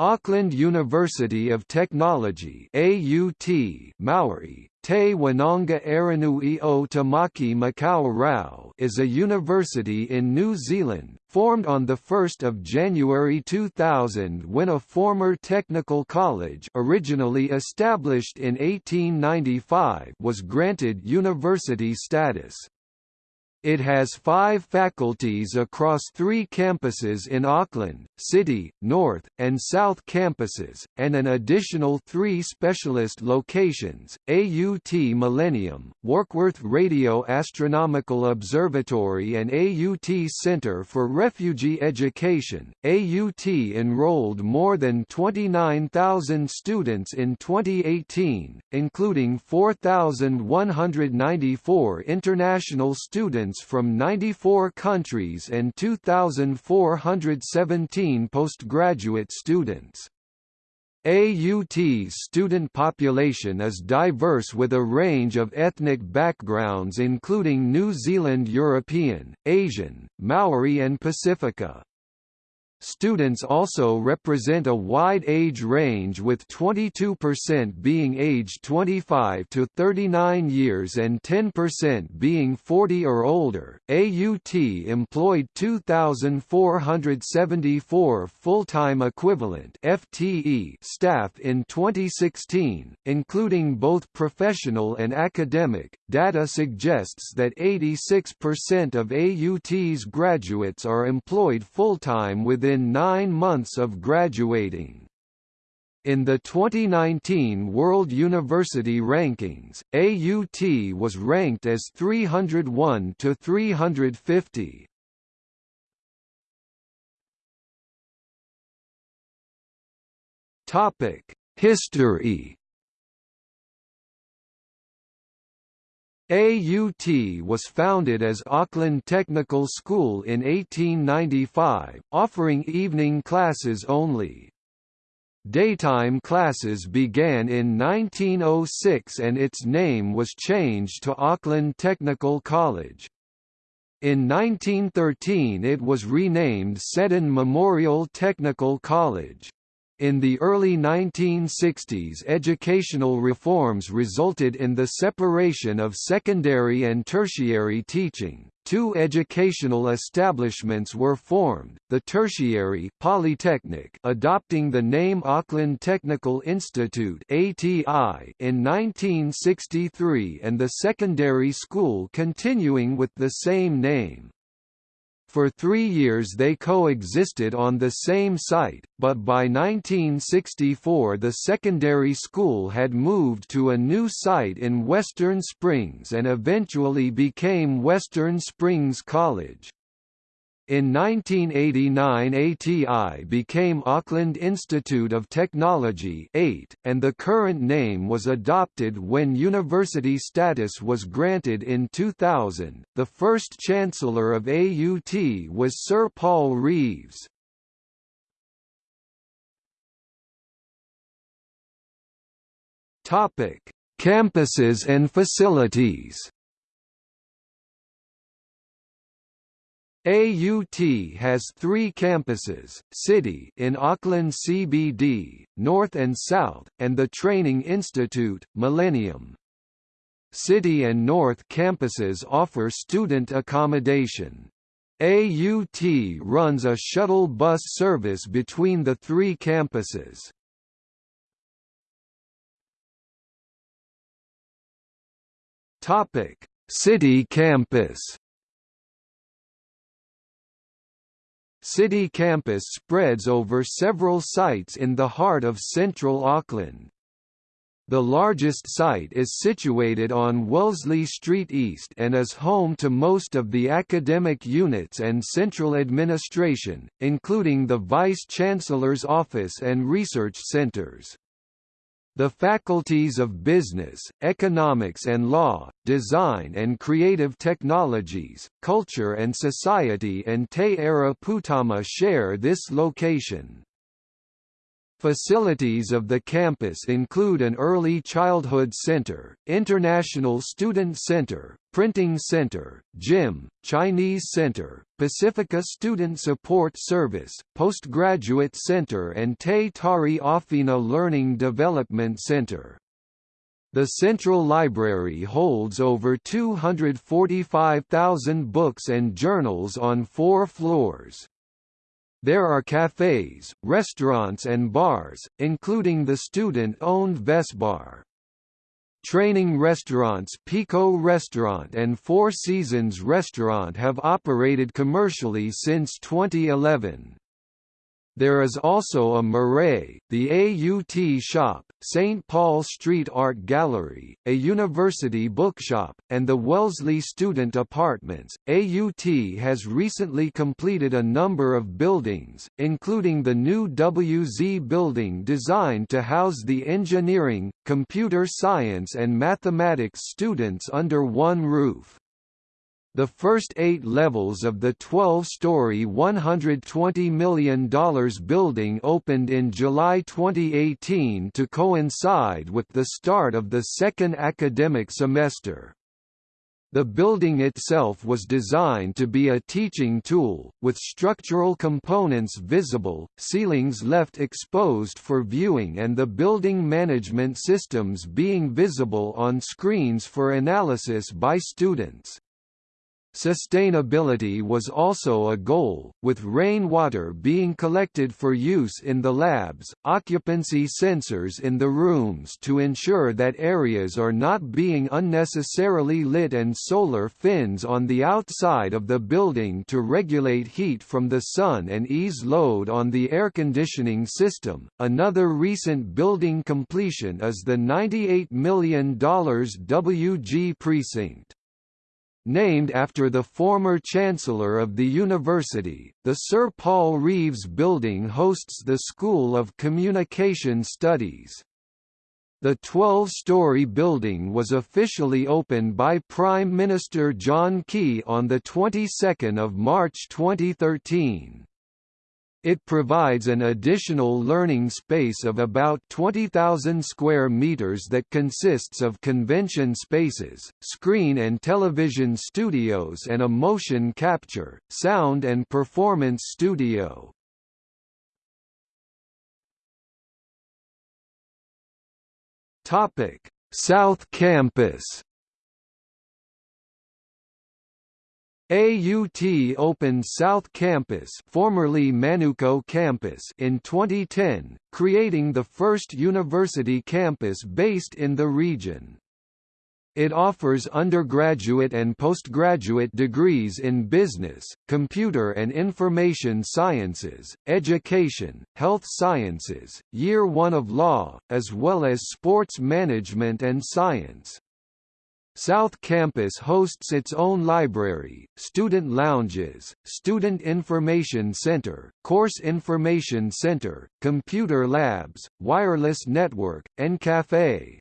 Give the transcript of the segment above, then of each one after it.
Auckland University of Technology AUT Maori, Te Wananga Aronui o Tamaki Makau Rau is a university in New Zealand, formed on the 1 January 2000 when a former technical college originally established in 1895 was granted university status. It has five faculties across three campuses in Auckland, City, North, and South campuses, and an additional three specialist locations, AUT Millennium, Warkworth Radio Astronomical Observatory and AUT Centre for Refugee Education. AUT enrolled more than 29,000 students in 2018, including 4,194 international students students from 94 countries and 2,417 postgraduate students. AUT's student population is diverse with a range of ethnic backgrounds including New Zealand European, Asian, Maori and Pacifica. Students also represent a wide age range with 22% being aged 25 to 39 years and 10% being 40 or older. AUT employed 2474 full-time equivalent FTE staff in 2016, including both professional and academic. Data suggests that 86% of AUT's graduates are employed full-time within within nine months of graduating. In the 2019 World University Rankings, AUT was ranked as 301 to 350. Topic: History AUT was founded as Auckland Technical School in 1895, offering evening classes only. Daytime classes began in 1906 and its name was changed to Auckland Technical College. In 1913 it was renamed Seddon Memorial Technical College. In the early 1960s educational reforms resulted in the separation of secondary and tertiary teaching. Two educational establishments were formed, the tertiary Polytechnic adopting the name Auckland Technical Institute ATI in 1963 and the secondary school continuing with the same name. For three years they coexisted on the same site, but by 1964 the secondary school had moved to a new site in Western Springs and eventually became Western Springs College. In 1989 ATI became Auckland Institute of Technology 8, and the current name was adopted when university status was granted in 2000. The first chancellor of AUT was Sir Paul Reeves. Campuses and facilities. AUT has three campuses, City in Auckland CBD, North and South, and the Training Institute, Millennium. City and North campuses offer student accommodation. AUT runs a shuttle bus service between the three campuses. City campus City campus spreads over several sites in the heart of central Auckland. The largest site is situated on Wellesley Street East and is home to most of the academic units and central administration, including the Vice-Chancellor's office and research centres. The faculties of Business, Economics and Law, Design and Creative Technologies, Culture and Society and Te Ara Poutama share this location. Facilities of the campus include an early childhood center, international student center, printing center, gym, Chinese center, Pacifica Student Support Service, postgraduate center and Te Tari Awhina Learning Development Center. The Central Library holds over 245,000 books and journals on four floors. There are cafes, restaurants and bars, including the student-owned Vesbar. Training restaurants Piko Restaurant and Four Seasons Restaurant have operated commercially since 2011. There is also a marae, the AUT Shop, St. Paul Street Art Gallery, a university bookshop, and the Wellesley Student Apartments. AUT has recently completed a number of buildings, including the new WZ building designed to house the engineering, computer science and mathematics students under one roof. The first eight levels of the 12-story $120 million building opened in July 2018 to coincide with the start of the second academic semester. The building itself was designed to be a teaching tool, with structural components visible, ceilings left exposed for viewing and the building management systems being visible on screens for analysis by students. Sustainability was also a goal, with rainwater being collected for use in the labs, occupancy sensors in the rooms to ensure that areas are not being unnecessarily lit and solar fins on the outside of the building to regulate heat from the sun and ease load on the air conditioning system. Another recent building completion is the $98 million WG precinct. Named after the former Chancellor of the university, the Sir Paul Reeves Building hosts the School of Communication Studies. The 12-story building was officially opened by Prime Minister John Key on the 22nd of March 2013. It provides an additional learning space of about 20,000 square meters that consists of convention spaces, screen and television studios and a motion capture, sound and performance studio. Topic: South Campus AUT opened South Campus, formerly Manukau Campus in 2010, creating the first university campus based in the region. It offers undergraduate and postgraduate degrees in business, computer and information sciences, education, health sciences, year 1 of law, as well as sports management and science. South Campus hosts its own library, student lounges, student information center, course information center, computer labs, wireless network, and cafe.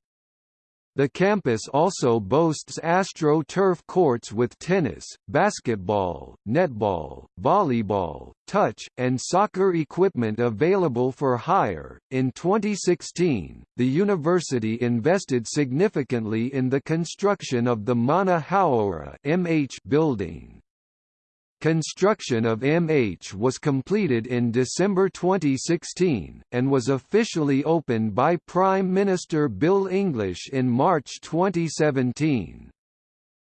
The campus also boasts AstroTurf courts with tennis, basketball, netball, volleyball, touch, and soccer equipment available for hire. In 2016, the university invested significantly in the construction of the Mana Hauora (MH) building. Construction of MH was completed in December 2016, and was officially opened by Prime Minister Bill English in March 2017.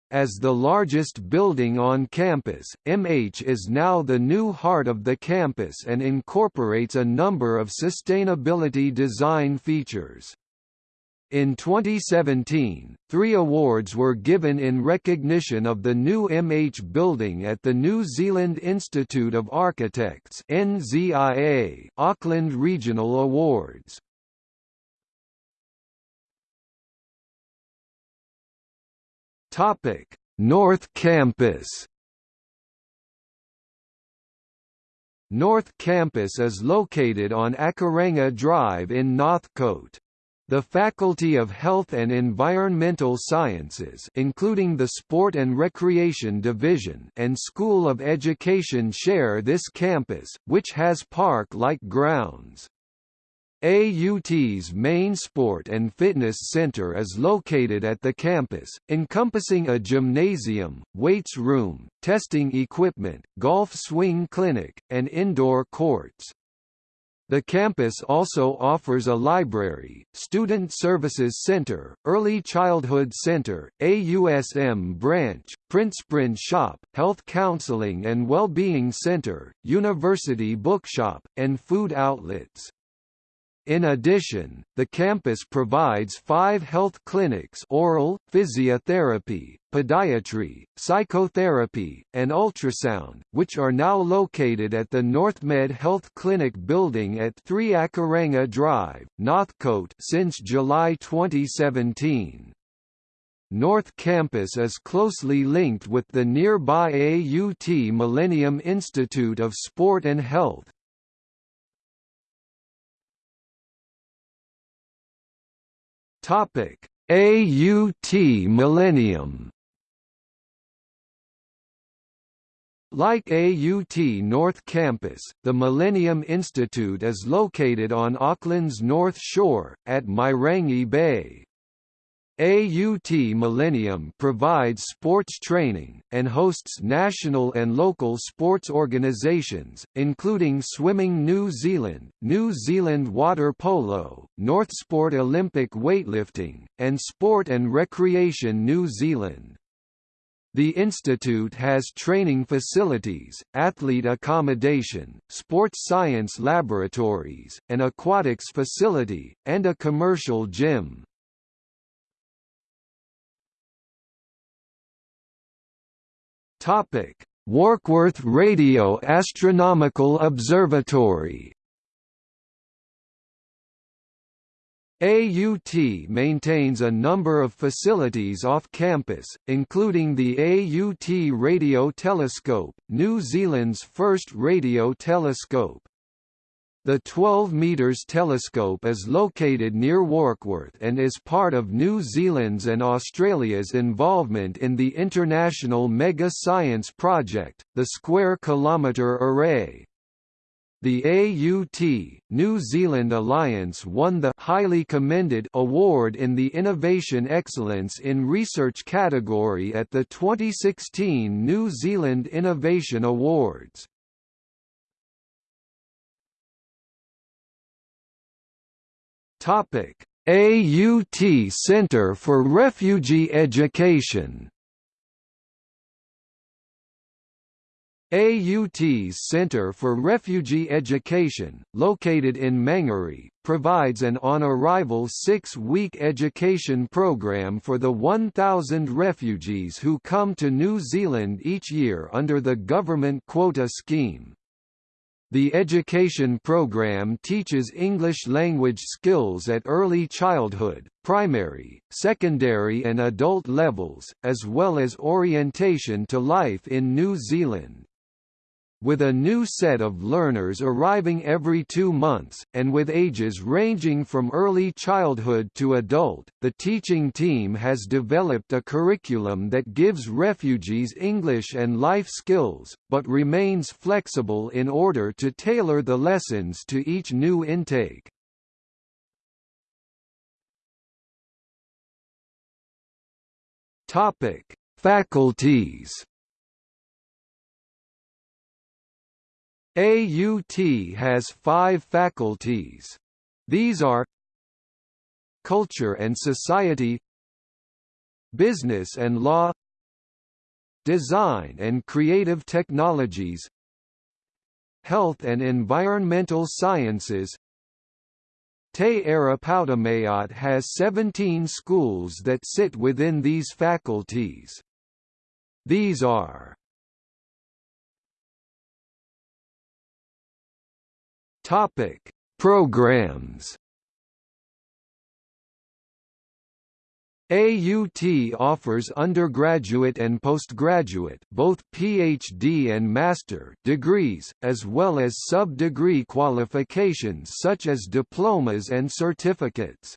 As the largest building on campus, MH is now the new heart of the campus and incorporates a number of sustainability design features. In 2017, three awards were given in recognition of the new MH building at the New Zealand Institute of Architects NZIA Auckland Regional Awards. Topic: North Campus. North Campus is located on Akaranga Drive in Northcote. The Faculty of Health and Environmental Sciences including the Sport and Recreation Division and School of Education share this campus, which has park-like grounds. AUT's main sport and fitness center is located at the campus, encompassing a gymnasium, weights room, testing equipment, golf swing clinic, and indoor courts. The campus also offers a library, Student Services Center, Early Childhood Center, AUSM branch, Print shop, Health Counseling and well-being Center, University Bookshop, and food outlets. In addition, the campus provides five health clinics oral, physiotherapy, podiatry, psychotherapy, and ultrasound, which are now located at the NorthMed Health Clinic building at 3 Akaranga Drive, Northcote since July 2017. North Campus is closely linked with the nearby AUT Millennium Institute of Sport and Health, Topic: AUT Millennium. Like AUT North Campus, the Millennium Institute is located on Auckland's North Shore, at Mairangi Bay. AUT Millennium provides sports training, and hosts national and local sports organisations, including Swimming New Zealand, New Zealand Water Polo, Northsport Olympic Weightlifting, and Sport and Recreation New Zealand. The institute has training facilities, athlete accommodation, sports science laboratories, an aquatics facility, and a commercial gym. Topic: Warkworth Radio Astronomical Observatory. AUT maintains a number of facilities off campus, including the AUT Radio Telescope, New Zealand's first radio telescope. The 12 metres telescope is located near Warkworth and is part of New Zealand's and Australia's involvement in the international mega science project, the Square Kilometre Array. The AUT, New Zealand Alliance won the highly commended award in the Innovation Excellence in Research category at the 2016 New Zealand Innovation Awards. Topic: AUT Center for Refugee Education. AUT's Center for Refugee Education, located in Mangere, provides an on-arrival six-week education program for the 1,000 refugees who come to New Zealand each year under the government quota scheme. The education program teaches English language skills at early childhood, primary, secondary and adult levels, as well as orientation to life in New Zealand. With a new set of learners arriving every two months, and with ages ranging from early childhood to adult, the teaching team has developed a curriculum that gives refugees English and life skills, but remains flexible in order to tailor the lessons to each new intake. Faculties AUT has five faculties. These are Culture and Society Business and Law Design and Creative Technologies Health and Environmental Sciences Te Arapautamayat has 17 schools that sit within these faculties. These are Topic: Programs. AUT offers undergraduate and postgraduate both PhD and master degrees, as well as sub-degree qualifications such as diplomas and certificates.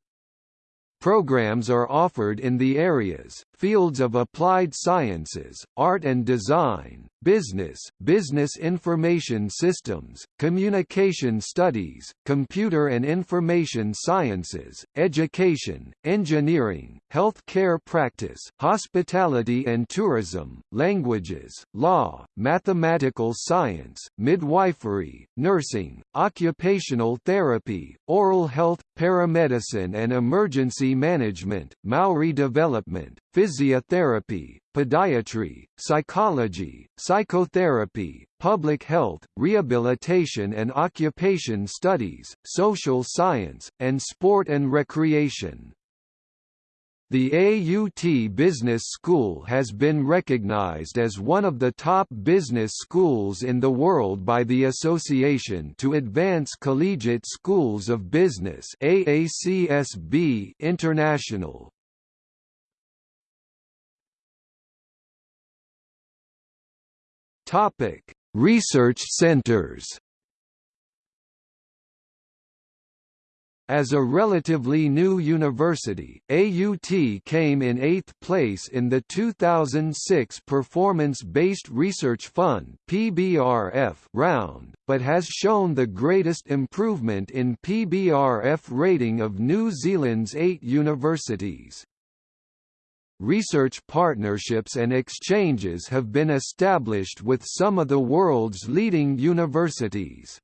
Programs are offered in the areas, fields of applied sciences, art and design, business, business information systems, communication studies, computer and information sciences, education, engineering, health care practice, hospitality and tourism, languages, law, mathematical science, midwifery, nursing, occupational therapy, oral health, paramedicine and management, Maori development, physiotherapy, podiatry, psychology, psychotherapy, public health, rehabilitation and occupation studies, social science, and sport and recreation. The AUT Business School has been recognized as one of the top business schools in the world by the Association to Advance Collegiate Schools of Business AACSB International. Topic: Research centers. As a relatively new university, AUT came in eighth place in the 2006 Performance-Based Research Fund (PBRF) round, but has shown the greatest improvement in PBRF rating of New Zealand's eight universities. Research partnerships and exchanges have been established with some of the world's leading universities.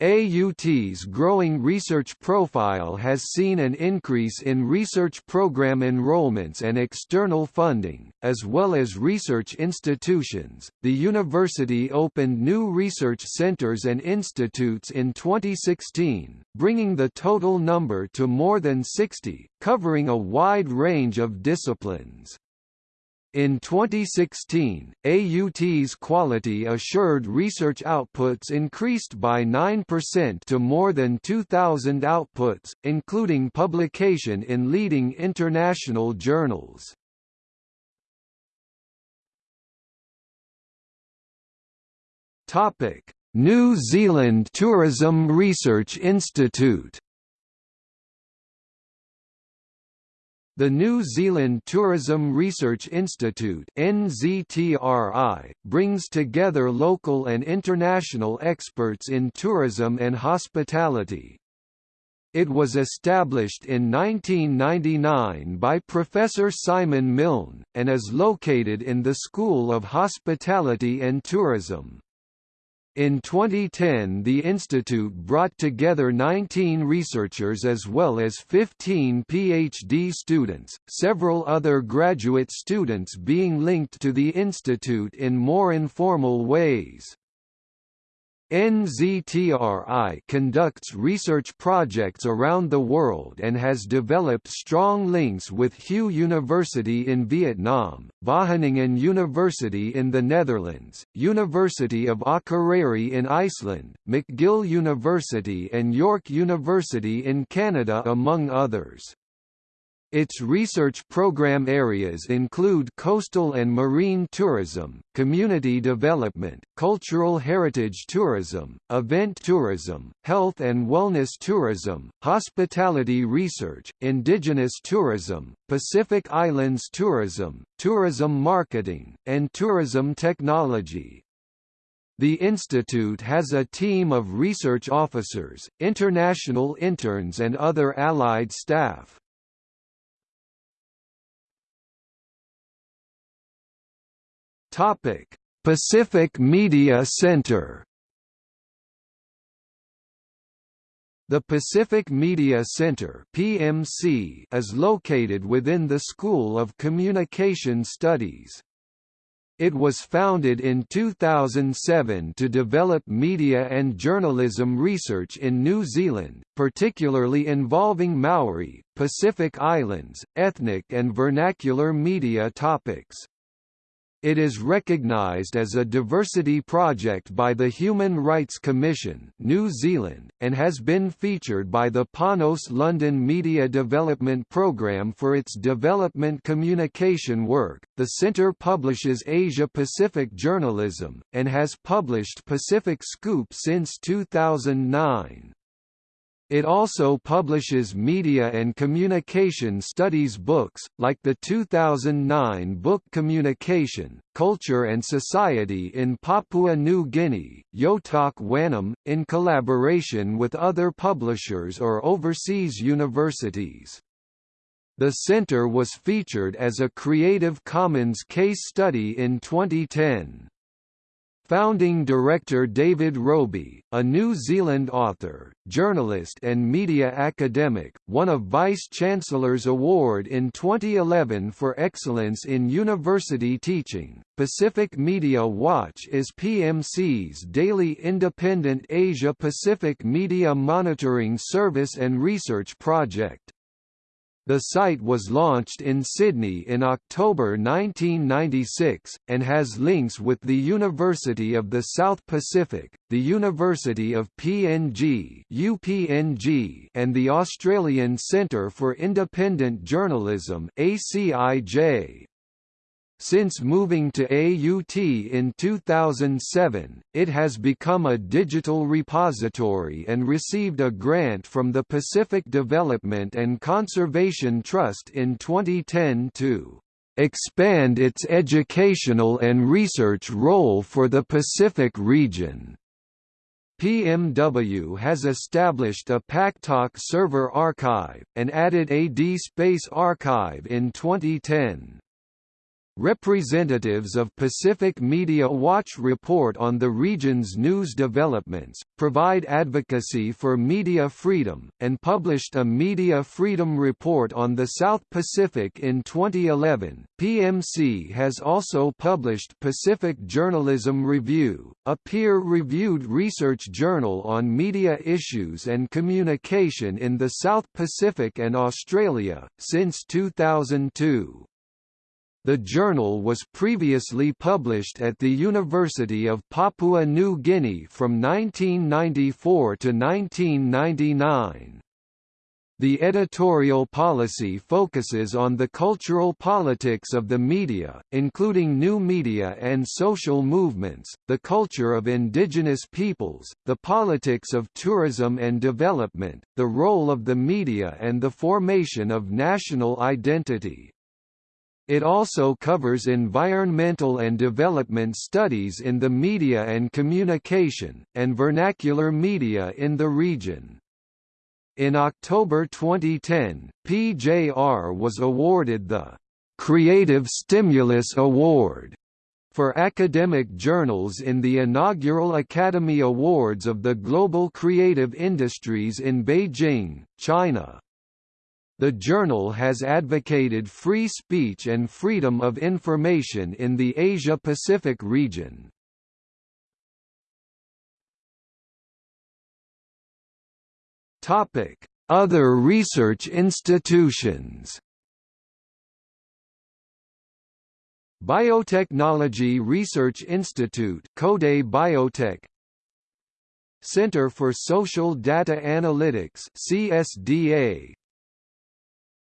AUT's growing research profile has seen an increase in research program enrollments and external funding, as well as research institutions. The university opened new research centers and institutes in 2016, bringing the total number to more than 60, covering a wide range of disciplines. In 2016, AUT's quality assured research outputs increased by 9% to more than 2,000 outputs, including publication in leading international journals. New Zealand Tourism Research Institute The New Zealand Tourism Research Institute NZTRI, brings together local and international experts in tourism and hospitality. It was established in 1999 by Professor Simon Milne, and is located in the School of Hospitality and Tourism. In 2010 the institute brought together 19 researchers as well as 15 PhD students, several other graduate students being linked to the institute in more informal ways. NZTRI conducts research projects around the world and has developed strong links with Hue University in Vietnam, Wageningen University in the Netherlands, University of Akureyri in Iceland, McGill University and York University in Canada among others. Its research program areas include coastal and marine tourism, community development, cultural heritage tourism, event tourism, health and wellness tourism, hospitality research, indigenous tourism, Pacific Islands tourism, tourism marketing, and tourism technology. The institute has a team of research officers, international interns and other allied staff. Topic: Pacific Media Center. The Pacific Media Center (PMC) is located within the School of Communication Studies. It was founded in 2007 to develop media and journalism research in New Zealand, particularly involving Maori, Pacific Islands, ethnic and vernacular media topics. It is recognized as a diversity project by the Human Rights Commission New Zealand, and has been featured by the Panos London Media Development Programme for its development communication work. The Centre publishes Asia Pacific journalism, and has published Pacific Scoop since 2009. It also publishes media and communication studies books, like the 2009 book Communication, Culture and Society in Papua New Guinea, Yotok Wanam, in collaboration with other publishers or overseas universities. The center was featured as a Creative Commons case study in 2010. Founding director David Robie, a New Zealand author, journalist and media academic, won a Vice-Chancellor's Award in 2011 for excellence in university teaching. Pacific Media Watch is PMC's daily independent Asia-Pacific media monitoring service and research project. The site was launched in Sydney in October 1996, and has links with the University of the South Pacific, the University of PNG UPNG, and the Australian Centre for Independent Journalism ACIJ. Since moving to AUT in 2007, it has become a digital repository and received a grant from the Pacific Development and Conservation Trust in 2010 to expand its educational and research role for the Pacific region. PMW has established a PacTalk server archive, and added AD Space archive in 2010. Representatives of Pacific Media Watch report on the region's news developments, provide advocacy for media freedom, and published a Media Freedom Report on the South Pacific in 2011. PMC has also published Pacific Journalism Review, a peer reviewed research journal on media issues and communication in the South Pacific and Australia, since 2002. The journal was previously published at the University of Papua New Guinea from 1994 to 1999. The editorial policy focuses on the cultural politics of the media, including new media and social movements, the culture of indigenous peoples, the politics of tourism and development, the role of the media and the formation of national identity. It also covers environmental and development studies in the media and communication, and vernacular media in the region. In October 2010, PJR was awarded the Creative Stimulus Award for academic journals in the inaugural Academy Awards of the Global Creative Industries in Beijing, China. The journal has advocated free speech and freedom of information in the Asia-Pacific region. Other research institutions. Biotechnology Research Institute KODE Biotech. Center for Social Data Analytics CSDA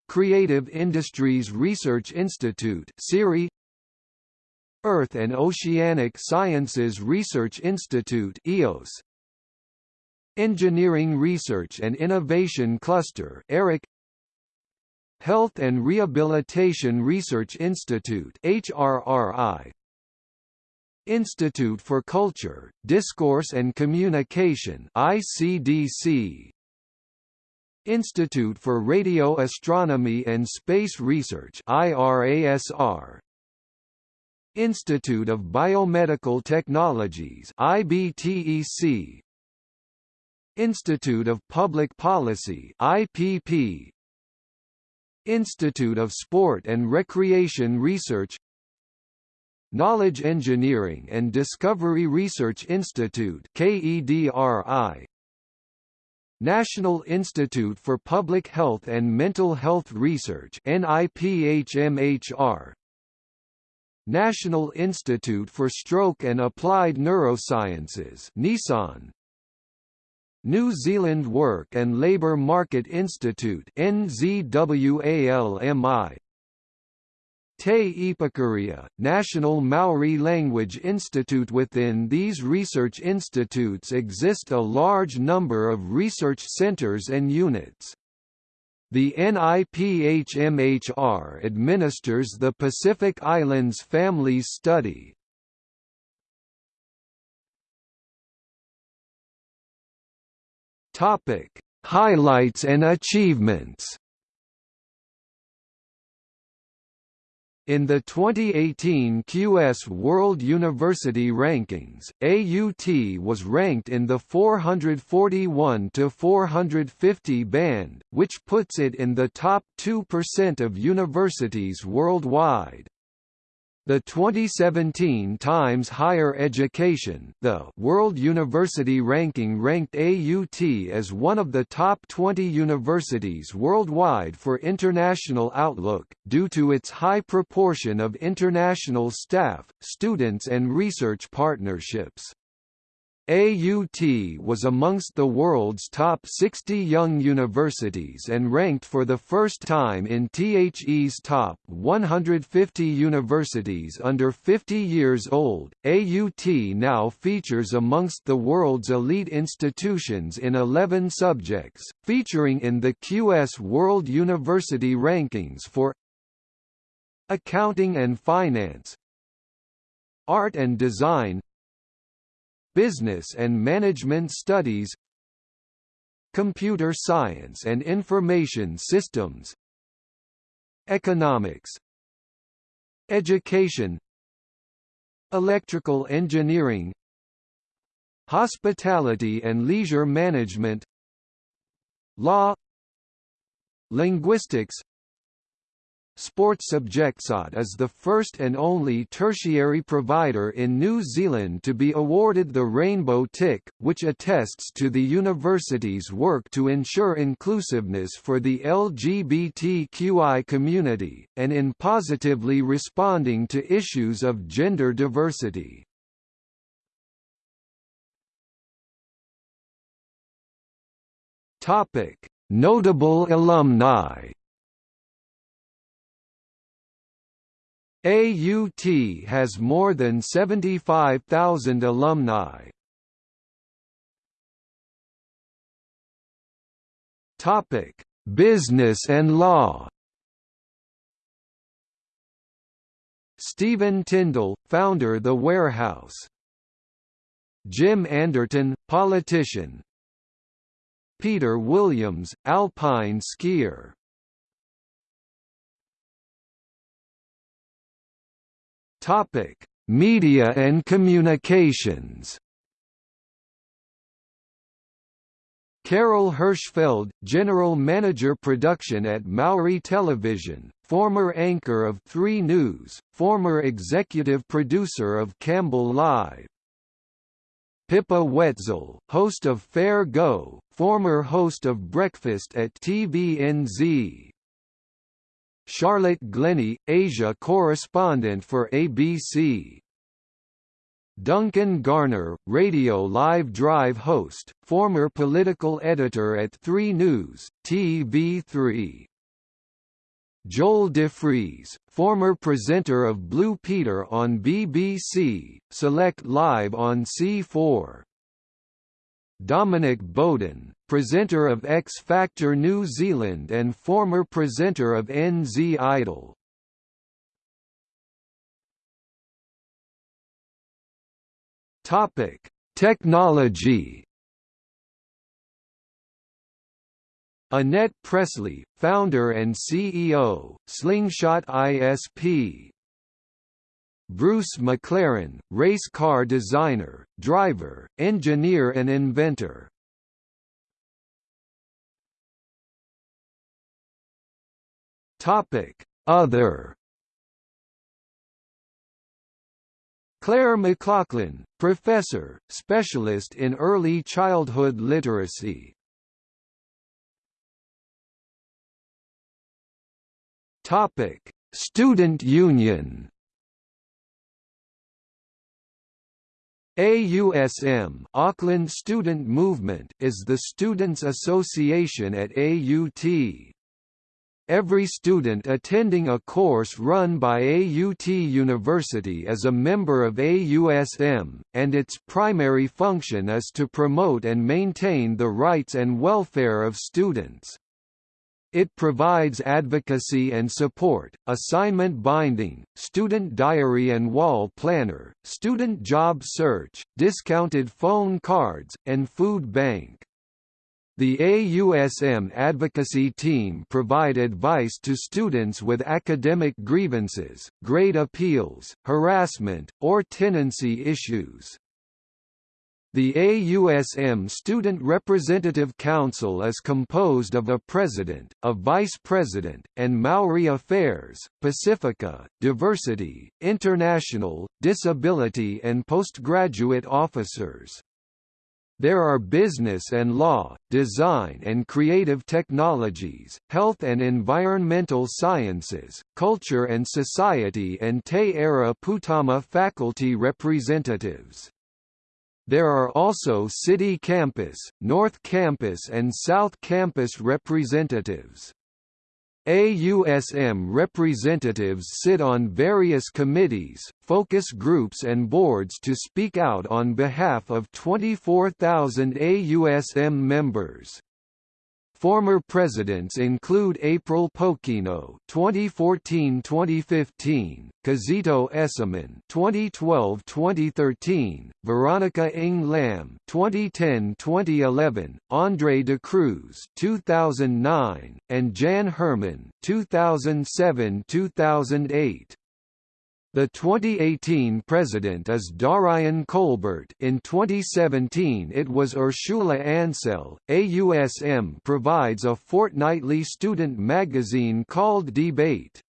Creative Industries Research Institute CIRI Earth and Oceanic Sciences Research Institute EOS Engineering Research and Innovation Cluster ERIC. Health and Rehabilitation Research Institute HRRI Institute for Culture, Discourse and Communication ICDC Institute for Radio Astronomy and Space Research IRASR Institute of Biomedical Technologies IBTEC Institute of Public Policy IPP Institute of Sport and Recreation Research. Knowledge Engineering and Discovery Research Institute KEDRI National Institute for Public Health and Mental Health Research NIPHMHR National Institute for Stroke and Applied Neurosciences NISAN. New Zealand Work and Labour Market Institute NZWALMI Te Ipukarea, National Maori Language Institute Within these research institutes exist a large number of research centers and units. The NIPHMHR administers the Pacific Islands Families Study. Highlights and achievements. In the 2018 QS World University Rankings, AUT was ranked in the 441 to 450 band, which puts it in the top 2% of universities worldwide. The 2017 Times Higher Education the World University Ranking ranked AUT as one of the top 20 universities worldwide for international outlook, due to its high proportion of international staff, students and research partnerships. AUT was amongst the world's top 60 young universities and ranked for the first time in THE's top 150 universities under 50 years old. AUT now features amongst the world's elite institutions in 11 subjects, featuring in the QS World University Rankings for Accounting and Finance, Art and Design, Business and Management Studies Computer Science and Information Systems Economics Education Electrical Engineering Hospitality and Leisure Management Law Linguistics Sports Subjectsat is the first and only tertiary provider in New Zealand to be awarded the Rainbow Tick, which attests to the university's work to ensure inclusiveness for the LGBTQI community, and in positively responding to issues of gender diversity. Notable alumni AUT has more than 75,000 alumni. Topic: Business and law. Stephen Tindall, founder The Warehouse. Jim Anderton, politician. Peter Williams, alpine skier. Topic: Media and communications. Carol Hirschfeld, General Manager Production at Maori Television, former anchor of 3 News, former executive producer of Campbell Live. Pippa Wetzell, host of Fair Go, former host of Breakfast at TVNZ. Charlotte Glennie, Asia correspondent for ABC. Duncan Garner, Radio Live Drive host, former political editor at 3 News, TV3. Joel DeFries, former presenter of Blue Peter on BBC, Select Live on C4. Dominic Bowden, presenter of X Factor New Zealand and former presenter of NZ Idol. Topic: Technology. Annette Presley, founder and CEO, Slingshot ISP, Bruce McLaren, race car designer, driver, engineer and inventor. Topic: Other Claire McLachlan, professor, specialist in early childhood literacy. Topic: Student Union AUSM Auckland Student Movement is the students' association at AUT. Every student attending a course run by AUT University is a member of AUSM, and its primary function is to promote and maintain the rights and welfare of students. It provides advocacy and support, assignment binding, student diary and wall planner, student job search, discounted phone cards, and food bank. The AUSM advocacy team provide advice to students with academic grievances, grade appeals, harassment, or tenancy issues. The AUSM Student Representative Council is composed of a president, a vice president, and Maori Affairs, Pacifica, Diversity, International, Disability and postgraduate officers. There are business and law, design and creative technologies, health and environmental sciences, culture and society and Te Ara Poutama faculty representatives. There are also City Campus, North Campus and South Campus representatives. AUSM representatives sit on various committees, focus groups and boards to speak out on behalf of 24,000 AUSM members. Former presidents include April Pokeno (2014–2015), Kizito Essuman (2012–2013), Veronica Ng Lam (2010–2011), Andre de Cruz (2009), and Jan Herman (2007–2008). The 2018 president is Darian Colbert in 2017 it was Ursula Ansel. AUSM provides a fortnightly student magazine called Debate.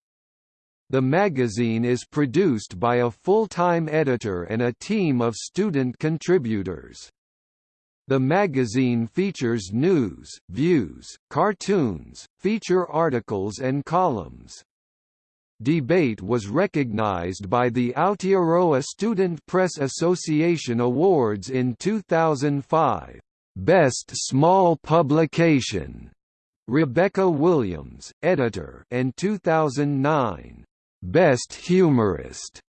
The magazine is produced by a full-time editor and a team of student contributors. The magazine features news, views, cartoons, feature articles and columns. Debate was recognized by the Aotearoa Student Press Association Awards in 2005. Best Small Publication, Rebecca Williams, editor, and 2009. Best Humorist,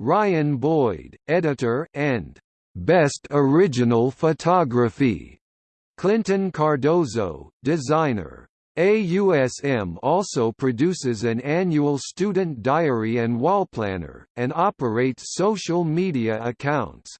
Ryan Boyd, editor, and Best Original Photography, Clinton Cardozo, designer. AUSM also produces an annual student diary and wallplanner, and operates social media accounts.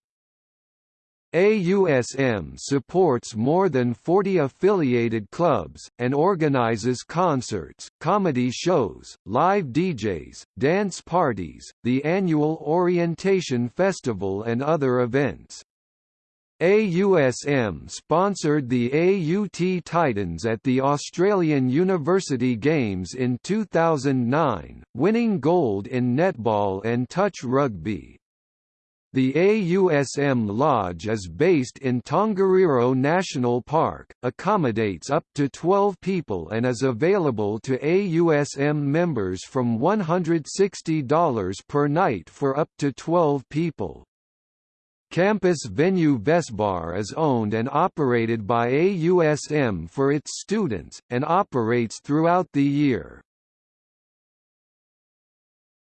AUSM supports more than 40 affiliated clubs, and organizes concerts, comedy shows, live DJs, dance parties, the annual Orientation Festival and other events. AUSM sponsored the AUT Titans at the Australian University Games in 2009, winning gold in netball and touch rugby. The AUSM Lodge is based in Tongariro National Park, accommodates up to 12 people and is available to AUSM members from $160 per night for up to 12 people. Campus venue Vesbar is owned and operated by AUSM for its students, and operates throughout the year.